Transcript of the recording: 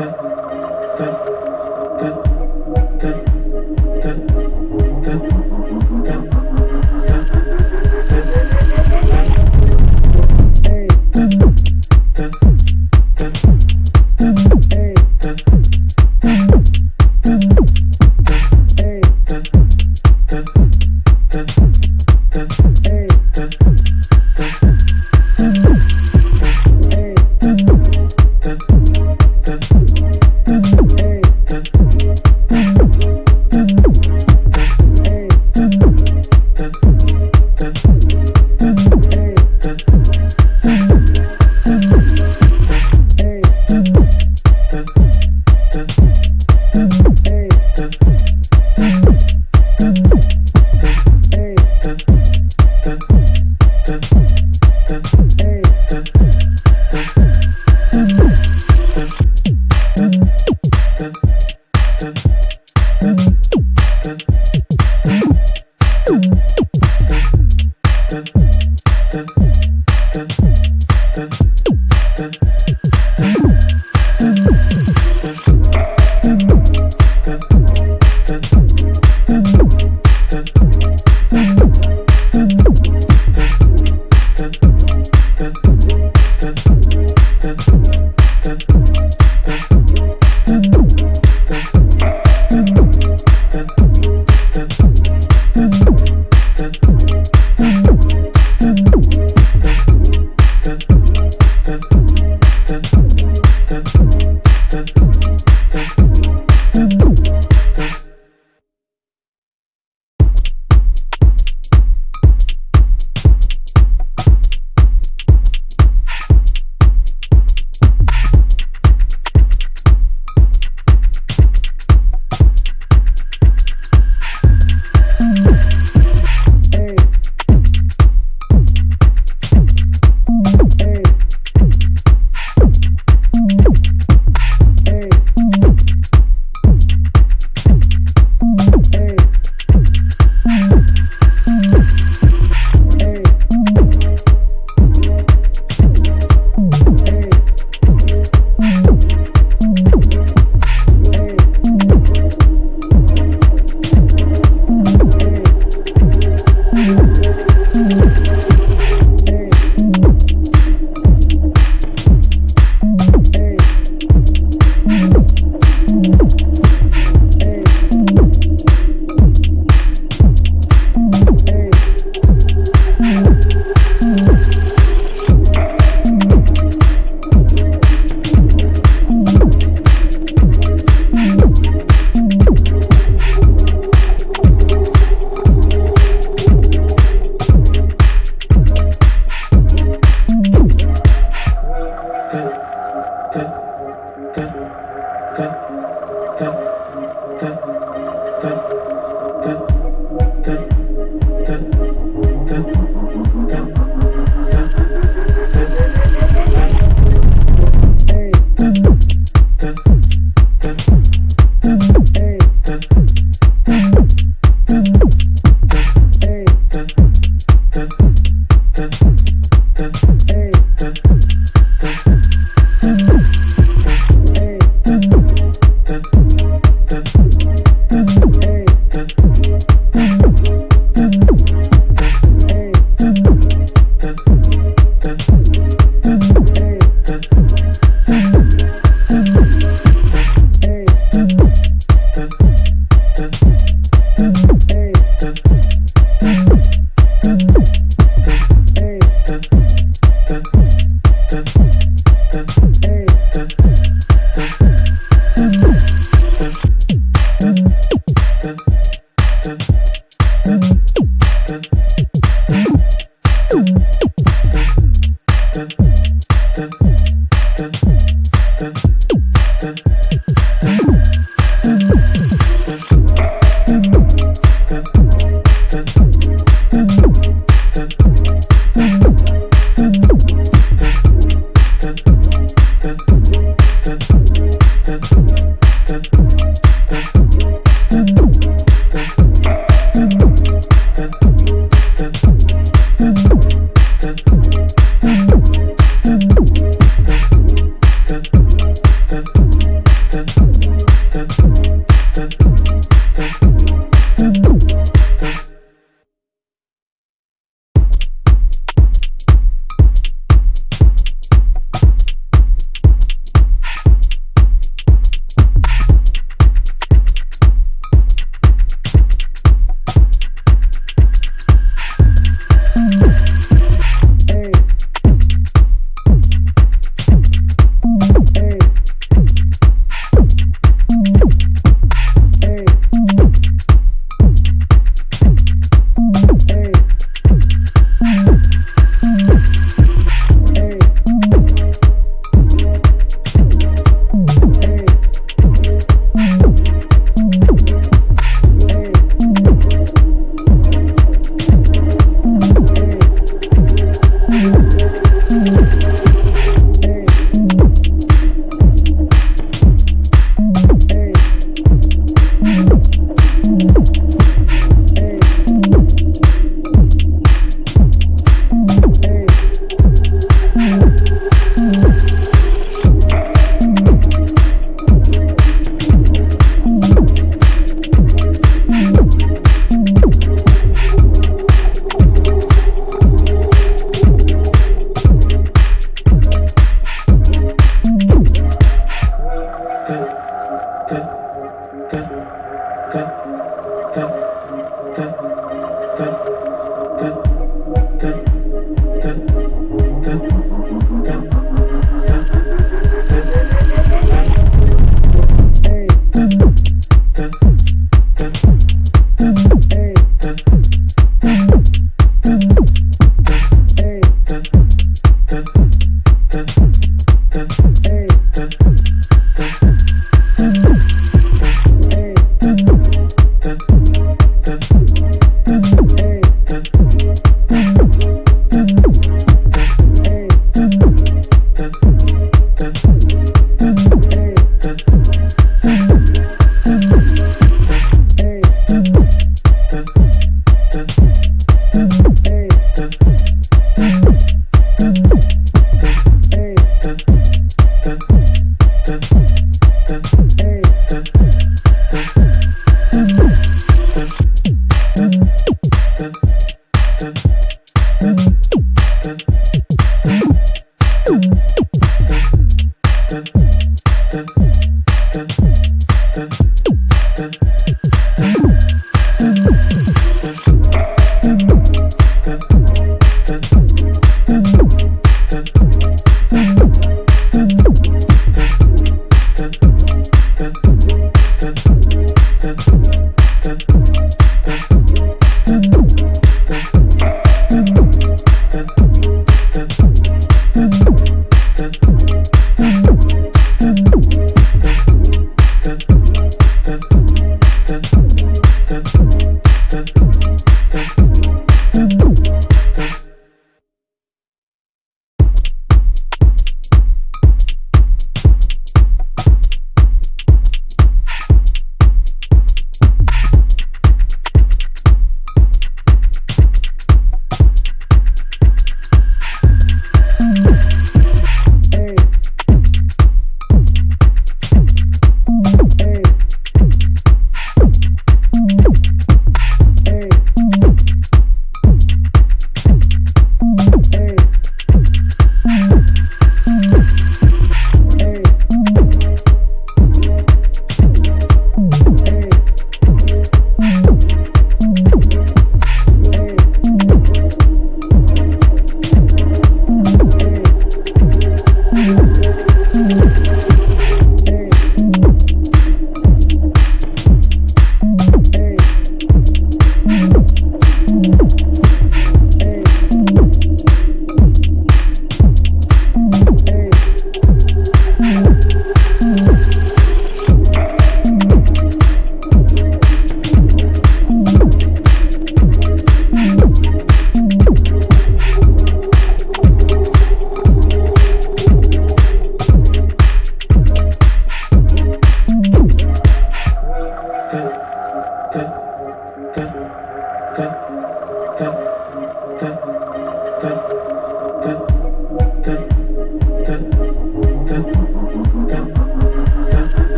Martin.